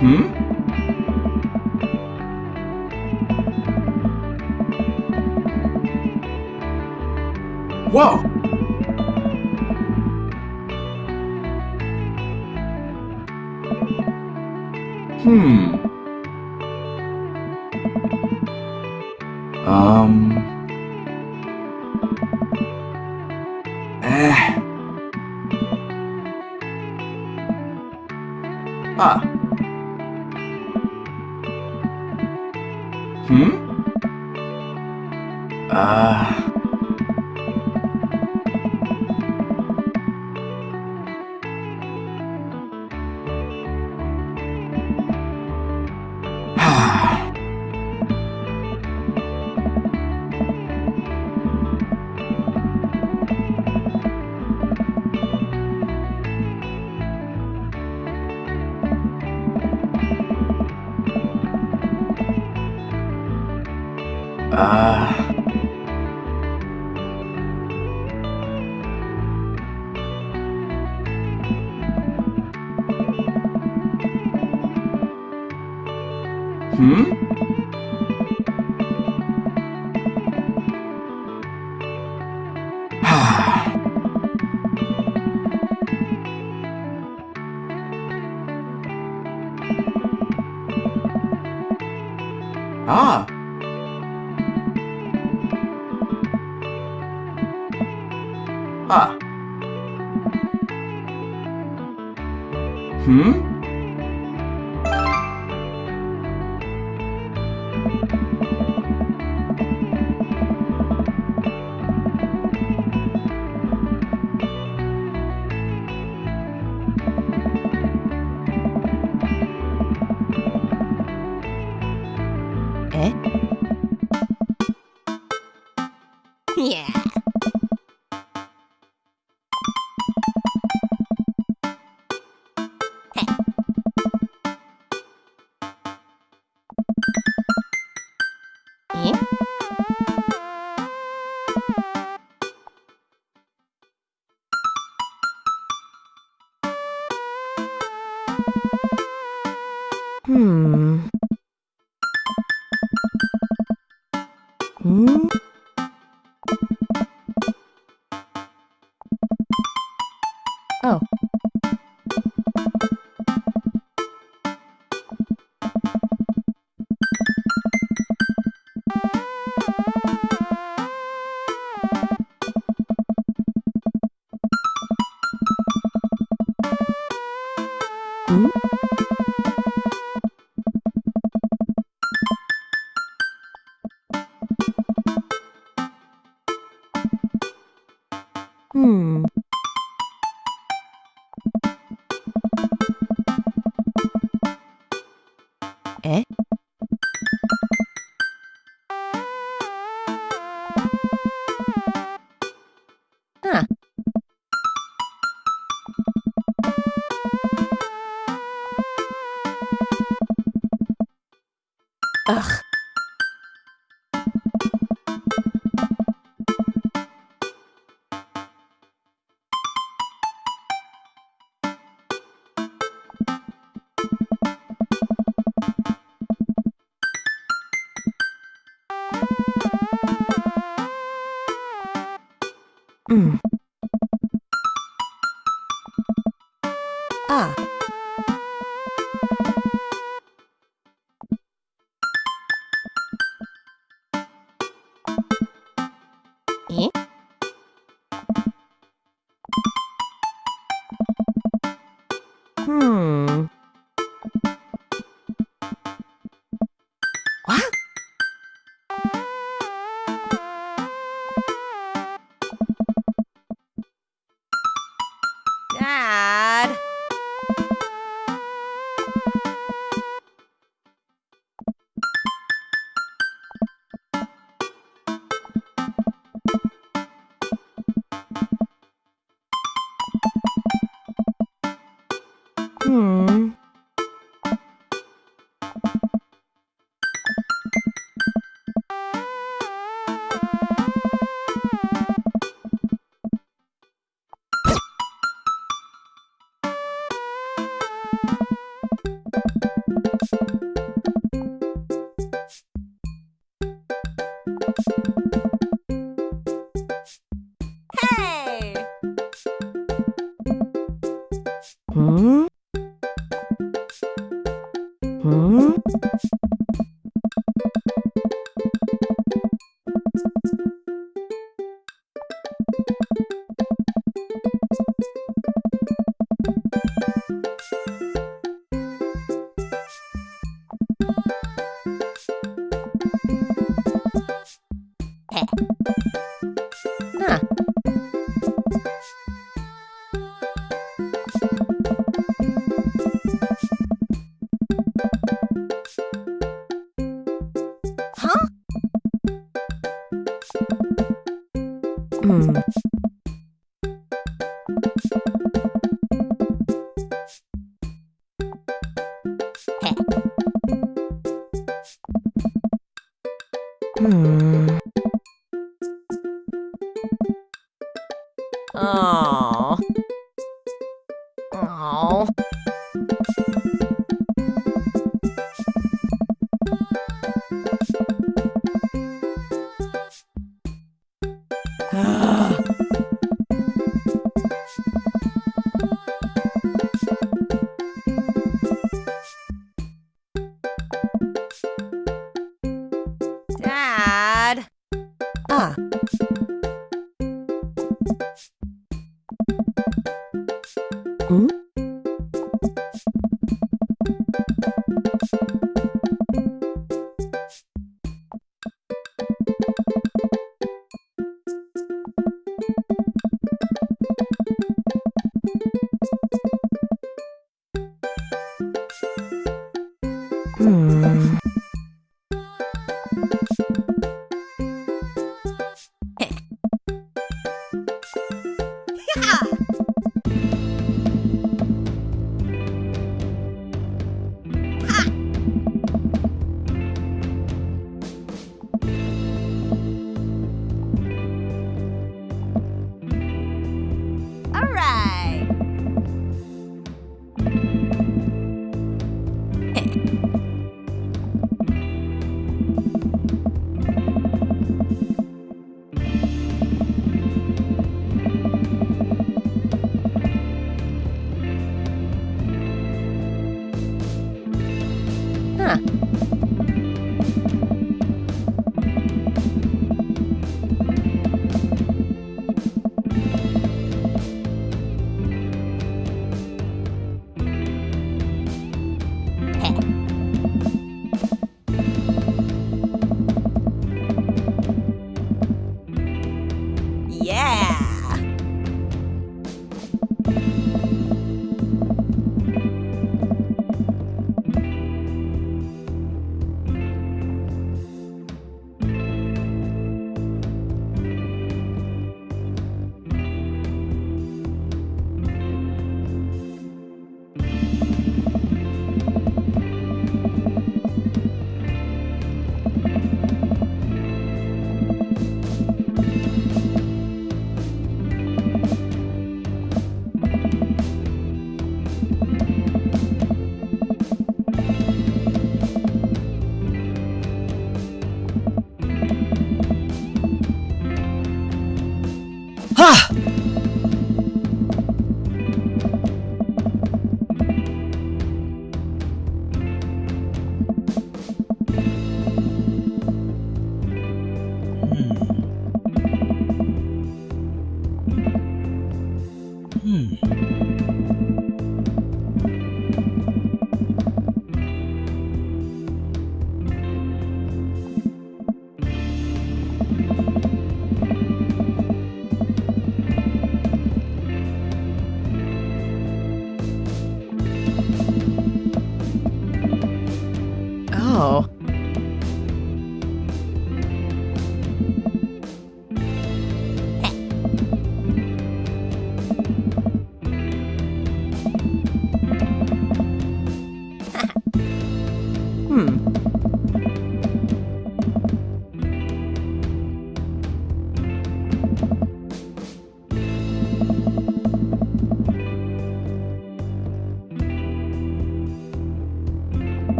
Hmm? Whoa! Hmm. Um. Ah. Ah. Hmm? Mm-hmm.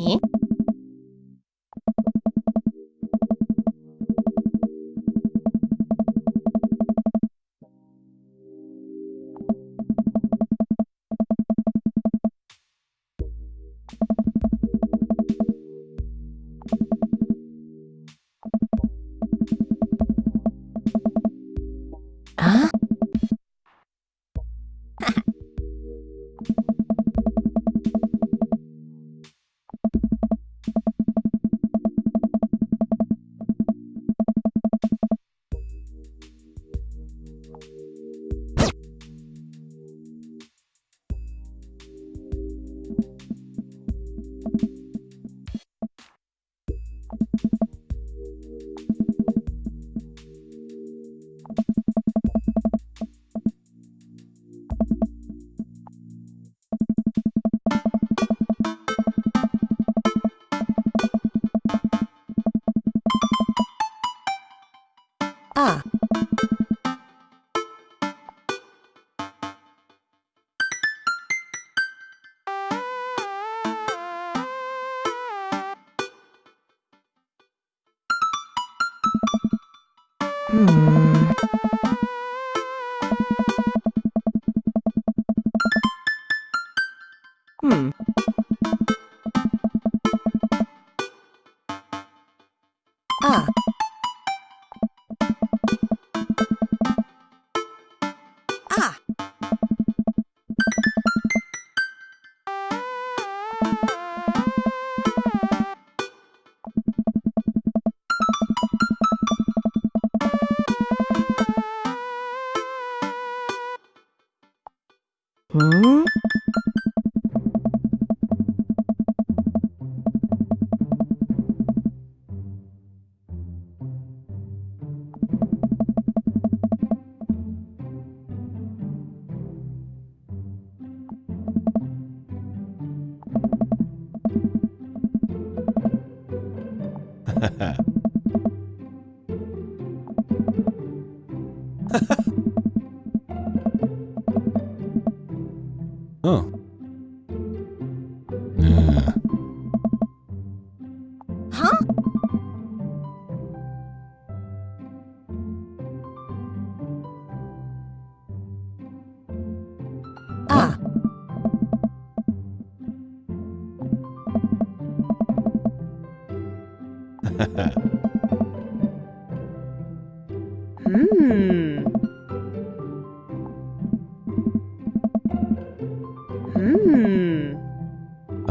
に？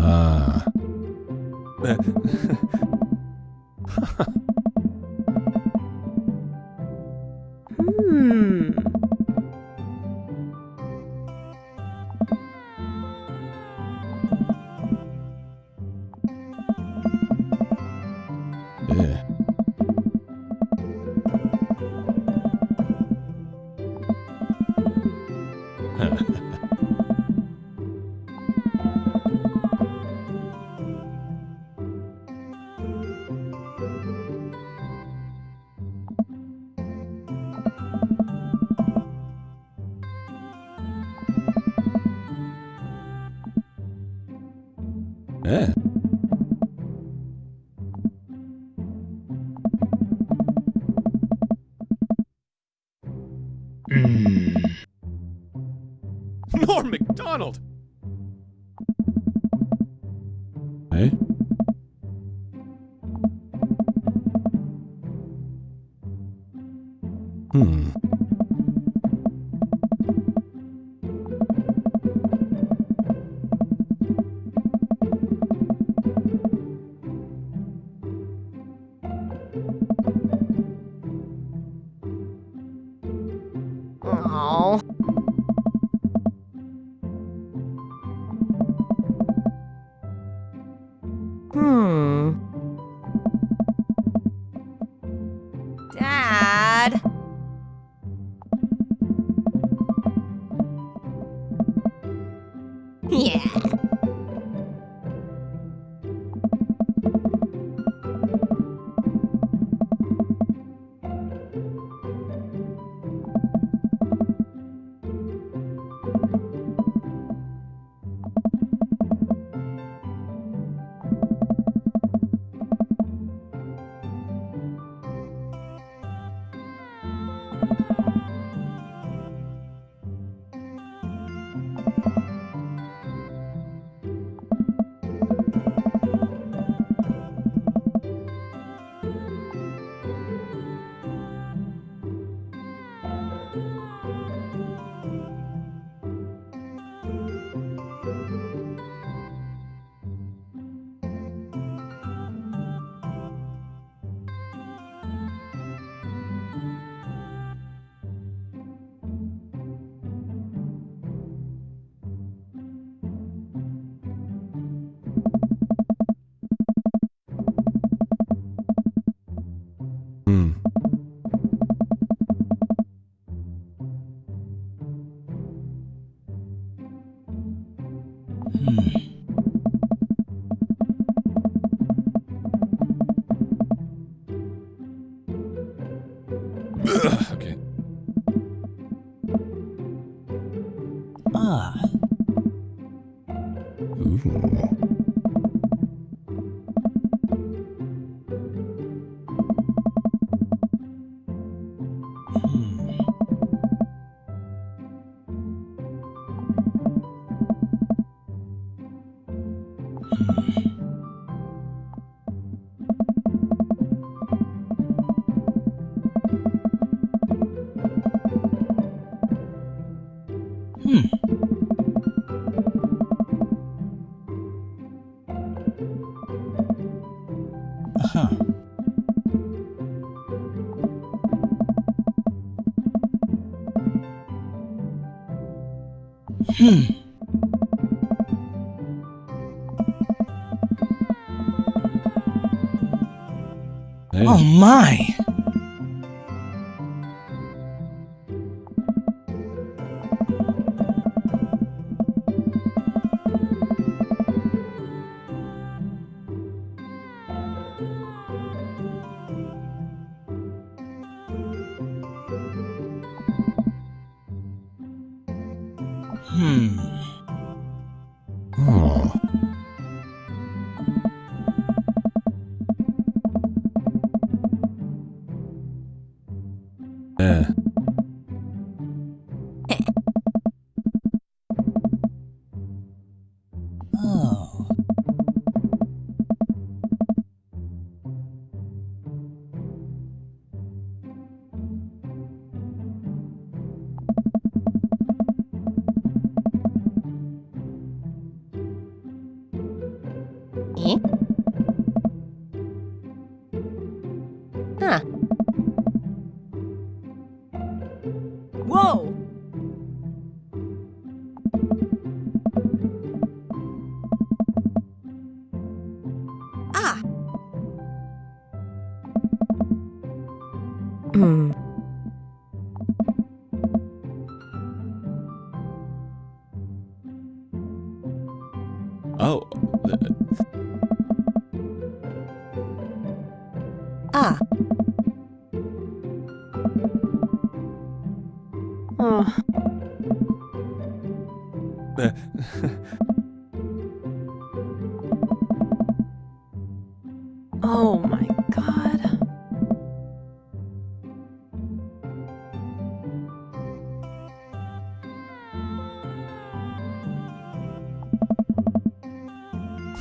啊。Hmm. Ugh, Oh my. Oh.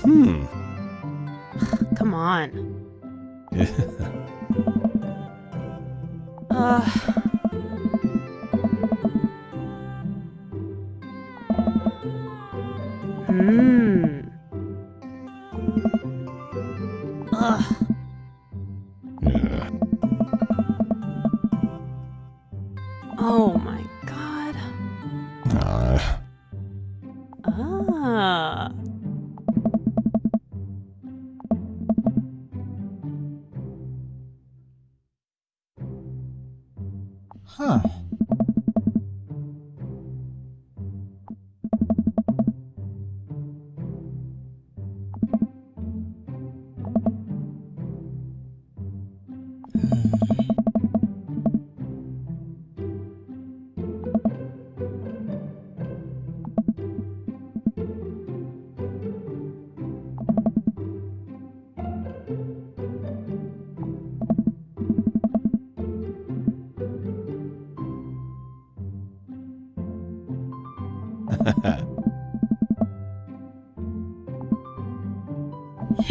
Hmm. Come on. Uh.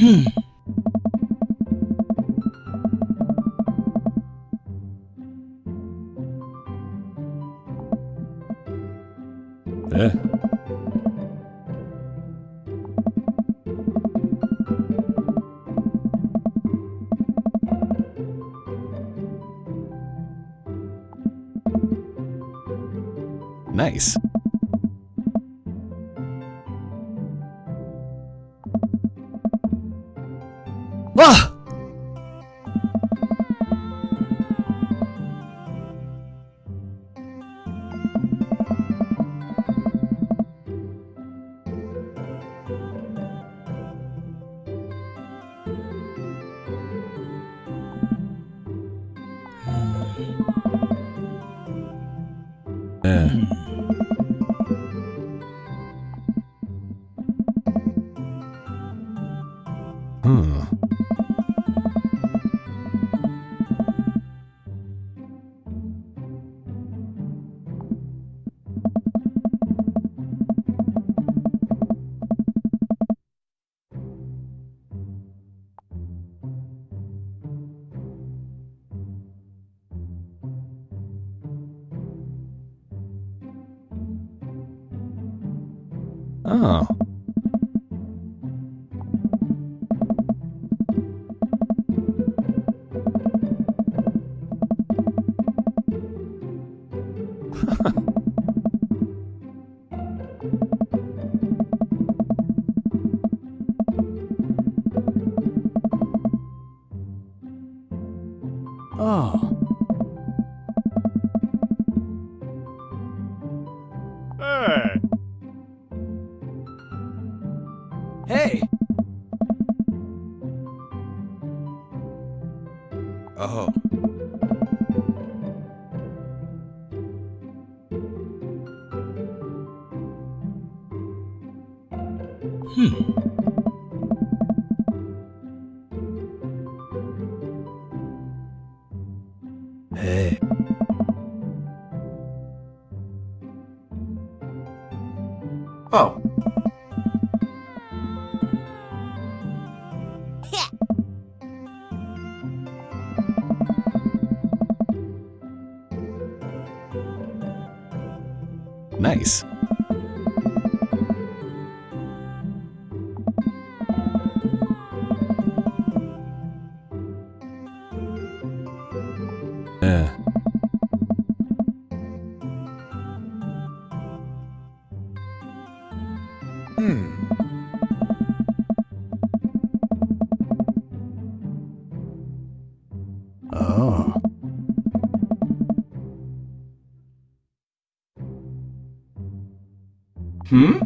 Hmm. Yeah. Nice. Hmm?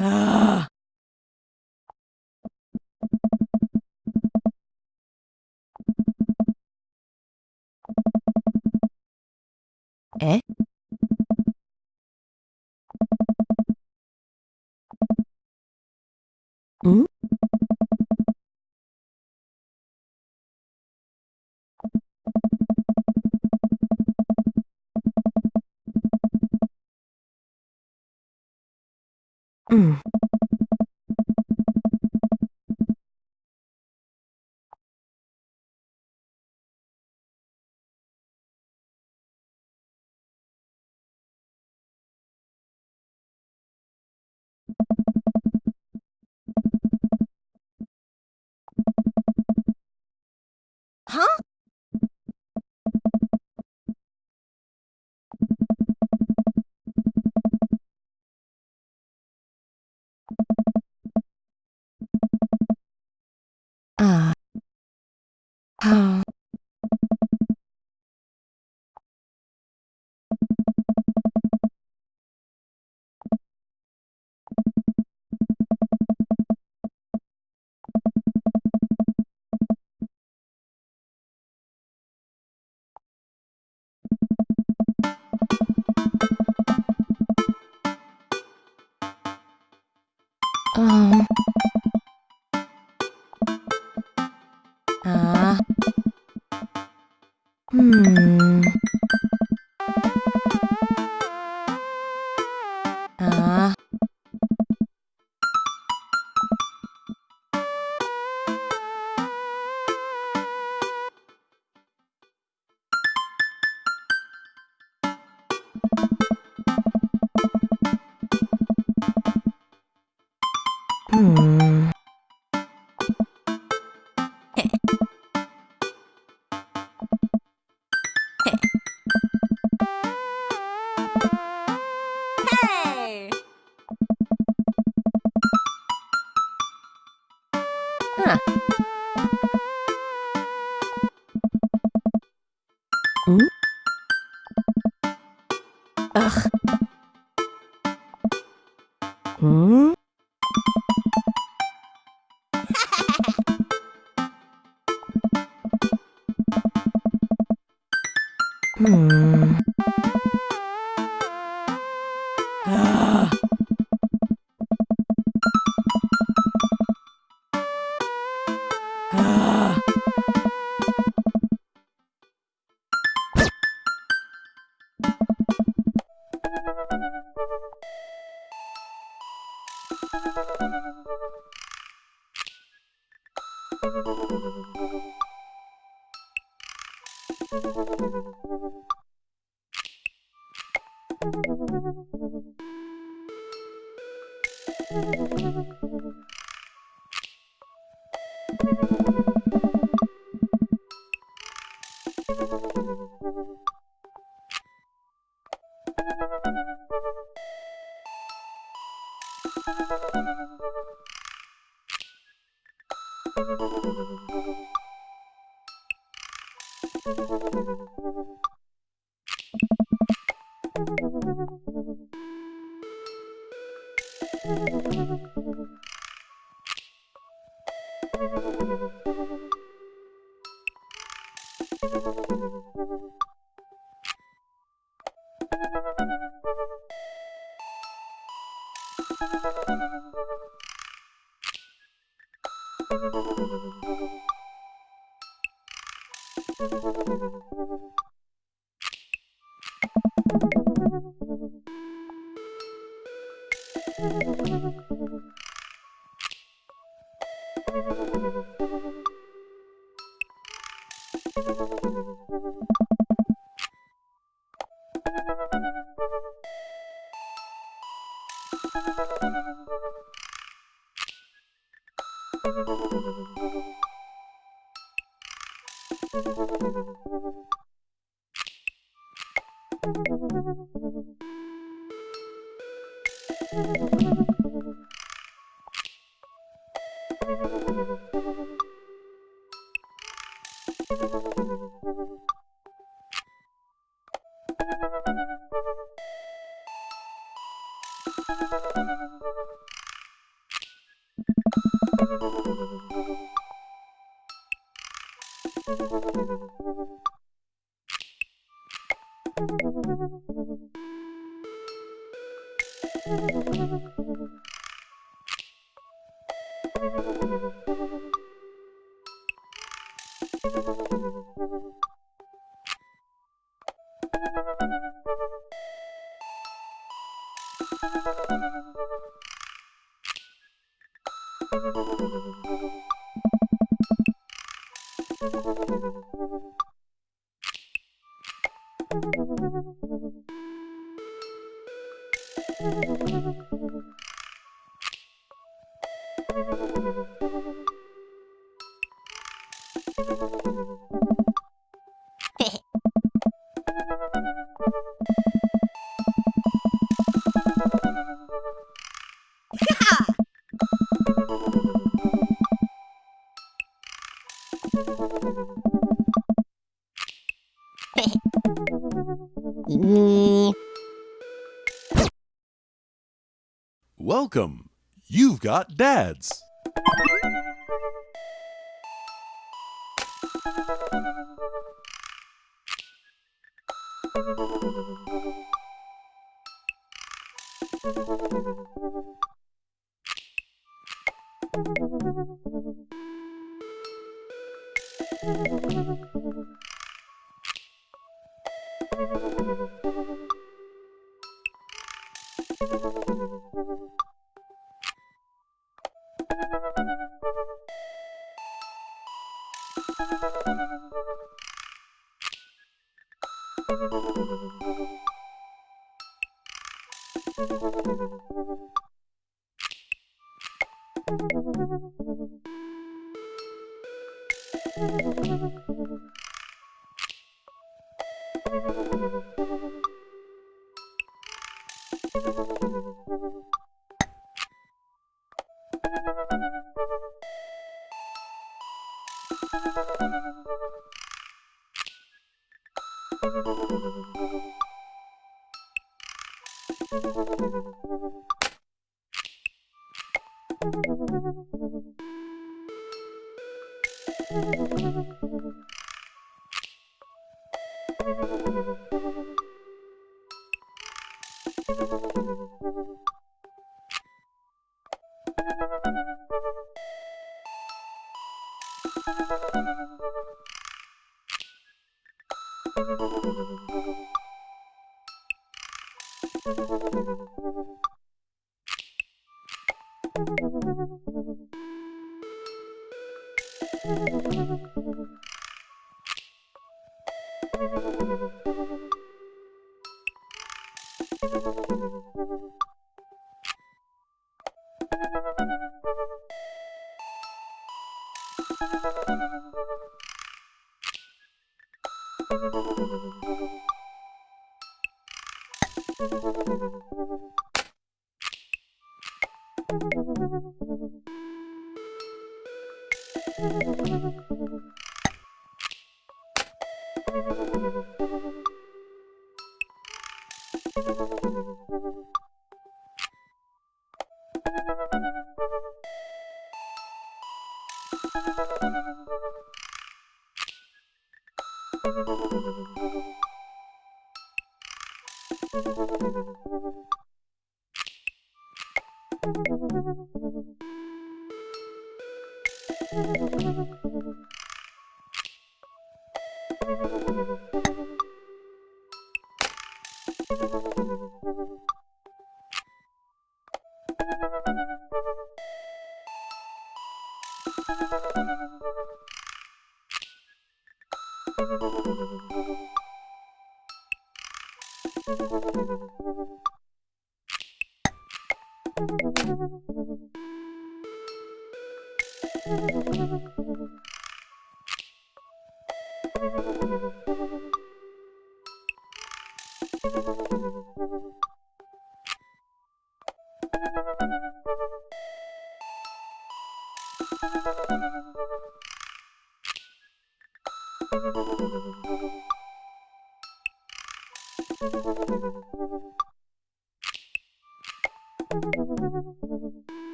ああ。え？ん？うん。は啊，好。Um... Hmm. Thank you. Welcome. You've got dads. you you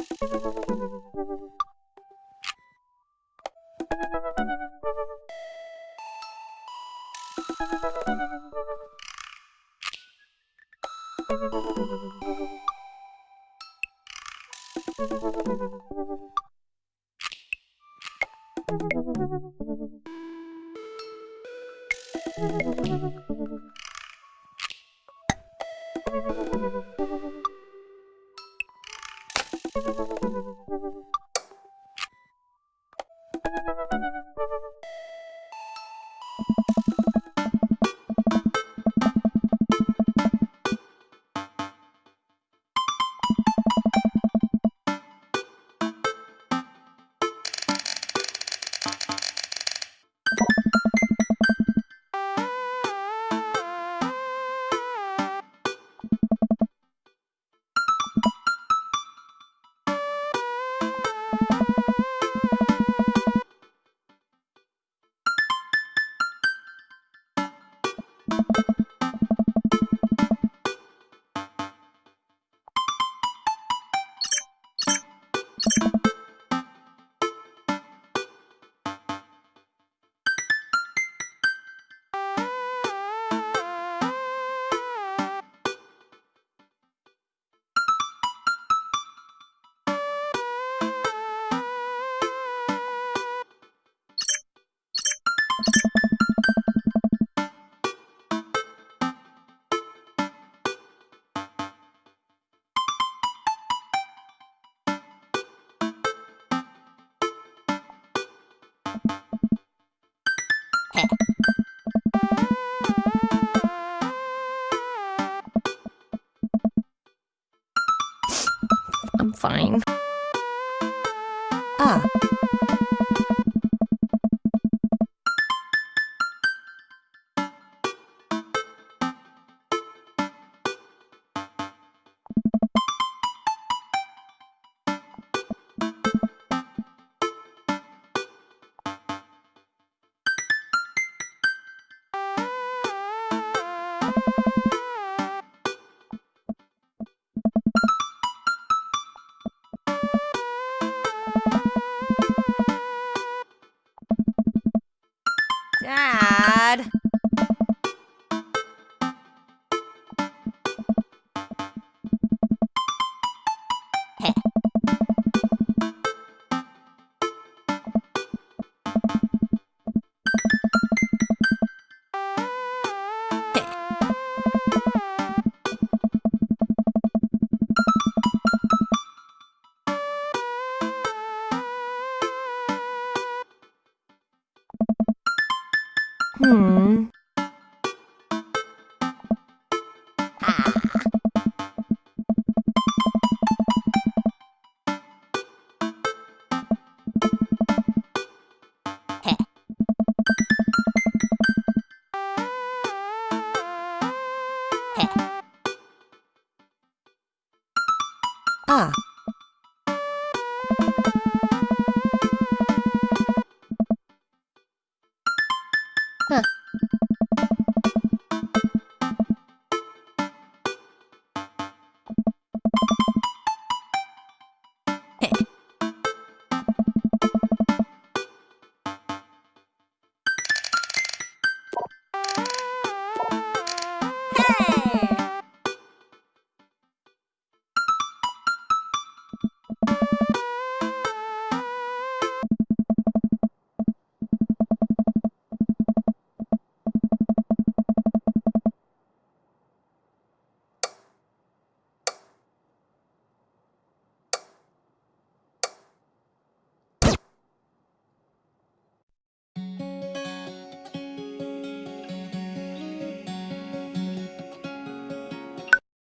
you fine.